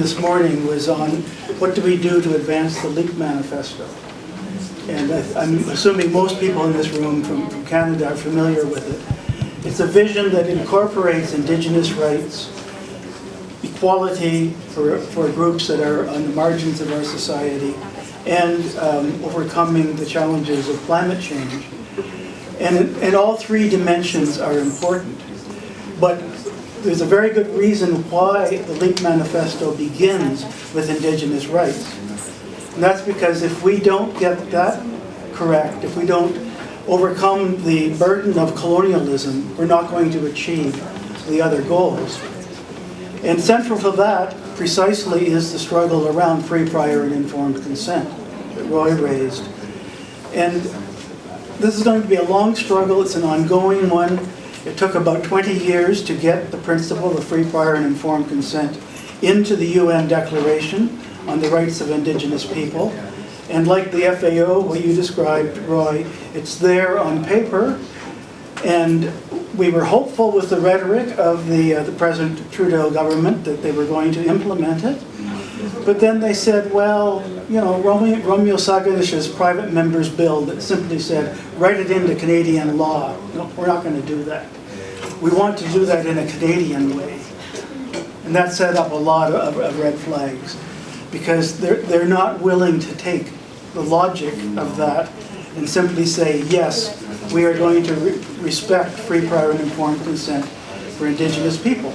this morning was on what do we do to advance the LEAP manifesto. And I- I'm assuming most people in this room from from Canada are familiar with it. It's a vision that incorporates Indigenous rights, equality for, for groups that are on the margins of our society, and um, overcoming the challenges of climate change. And, and all three dimensions are important. But there's a very good reason why the LEAP Manifesto begins with Indigenous rights. And that's because if we don't get that correct, if we don't overcome the burden of colonialism, we're not going to achieve the other goals. And central to that, precisely, is the struggle around free, prior, and informed consent that Roy raised. And this is going to be a long struggle, it's an ongoing one. It took about 20 years to get the principle of free, prior, and informed consent into the UN Declaration on the Rights of Indigenous People. And like the FAO, what you described, Roy, it's there on paper. And we were hopeful with the rhetoric of the, uh, the present Trudeau government that they were going to implement it. But then they said, well, you know, Romeo, Romeo Saganash's private member's bill that simply said, write it into Canadian law. No, we're not going to do that. We want to do that in a Canadian way. And that set up a lot of, of red flags because they're, they're not willing to take the logic of that and simply say, yes, we are going to re respect free, prior, and informed consent for Indigenous people.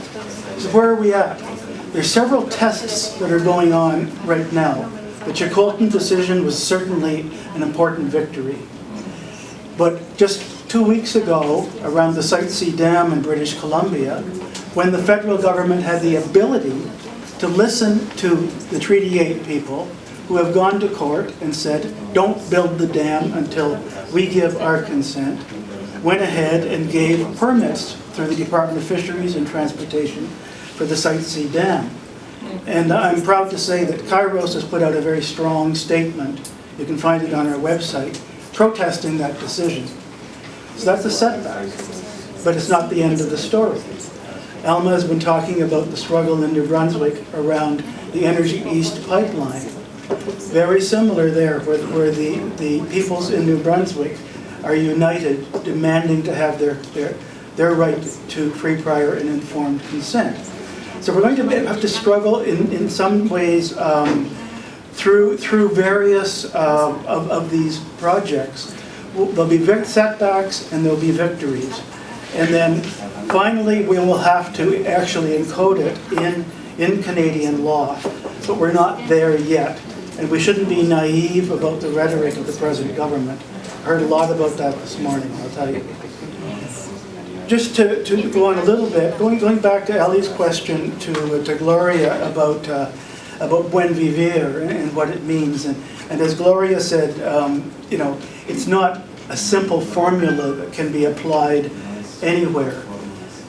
So where are we at? There's several tests that are going on right now. The Chilcotin decision was certainly an important victory. But just two weeks ago, around the Site C Dam in British Columbia, when the federal government had the ability to listen to the Treaty 8 people who have gone to court and said, don't build the dam until we give our consent, went ahead and gave permits through the Department of Fisheries and Transportation for the Site C Dam. And I'm proud to say that Kairos has put out a very strong statement, you can find it on our website, protesting that decision. So that's a setback, but it's not the end of the story. Alma has been talking about the struggle in New Brunswick around the Energy East pipeline. Very similar there, where, where the, the peoples in New Brunswick are united, demanding to have their, their, their right to free, prior, and informed consent. So we're going to have to struggle in, in some ways um, through, through various uh, of, of these projects. There'll be setbacks and there'll be victories. And then finally, we will have to actually encode it in, in Canadian law. But we're not there yet. And we shouldn't be naive about the rhetoric of the present government. I heard a lot about that this morning, I'll tell you. Just to, to go on a little bit, going, going back to Ellie's question to, to Gloria about, uh, about buen vivir and, and, what it means. And, and as Gloria said, um, you know, it's not a simple formula that can be applied anywhere.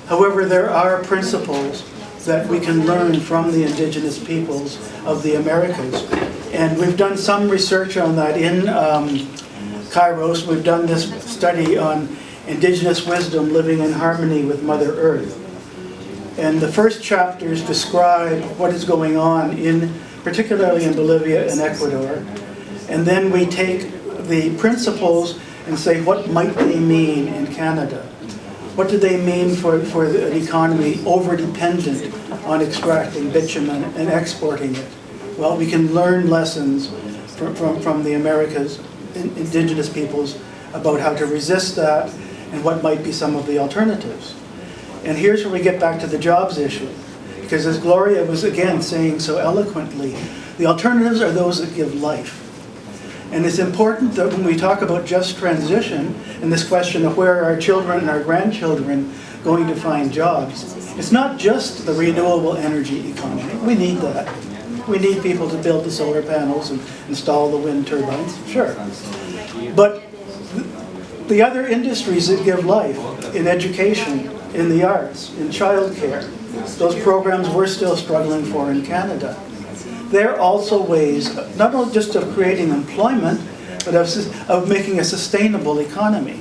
However, there are principles that we can learn from the indigenous peoples of the Americas. And we've done some research on that in um, Kairos. We've done this study on indigenous wisdom living in harmony with Mother Earth. And the first chapters describe what is going on in, particularly in Bolivia and Ecuador. And then we take the principles and say, what might they mean in Canada? What do they mean for, for an economy over-dependent on extracting bitumen and exporting it? Well, we can learn lessons from, from, from the Americas, indigenous peoples, about how to resist that and what might be some of the alternatives. And here's where we get back to the jobs issue. Because as Gloria was again saying so eloquently, the alternatives are those that give life. And it's important that when we talk about just transition and this question of where are our children and our grandchildren going to find jobs, it's not just the renewable energy economy. We need that. We need people to build the solar panels and install the wind turbines, sure. But the other industries that give life in education, in the arts, in childcare, those programs we're still struggling for in Canada. They're also ways, not only just of creating employment, but of, of making a sustainable economy.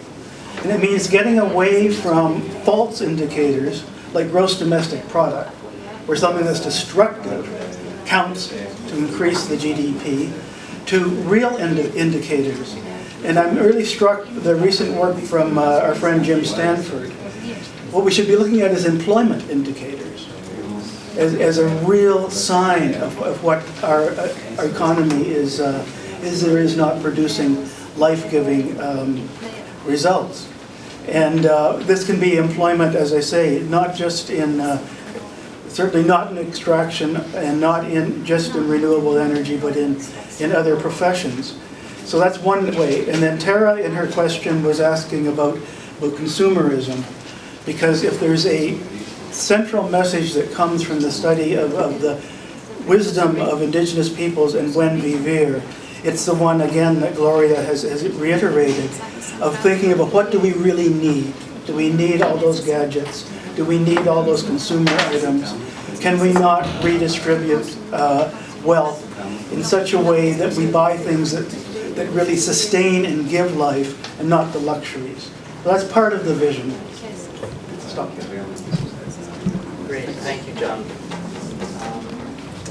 And it means getting away from false indicators like gross domestic product, or something that's destructive, counts to increase the GDP, to real indi- indicators. And I'm really struck the recent work from uh, our friend Jim Stanford. What we should be looking at is employment indicators as, as a real sign of, of what our, uh, our economy is, uh, is or is not producing life-giving um, results. And uh, this can be employment, as I say, not just in, uh, certainly not in extraction and not in, just in renewable energy, but in, in other professions. So that's one way. And then Tara, in her question, was asking about, about consumerism. Because if there's a central message that comes from the study of, of the wisdom of indigenous peoples and buen vivir, it's the one, again, that Gloria has, has reiterated, of thinking about what do we really need? Do we need all those gadgets? Do we need all those consumer items? Can we not redistribute uh, wealth in such a way that we buy things that, that really sustain and give life and not the luxuries? That's part of the vision. Stop there. John.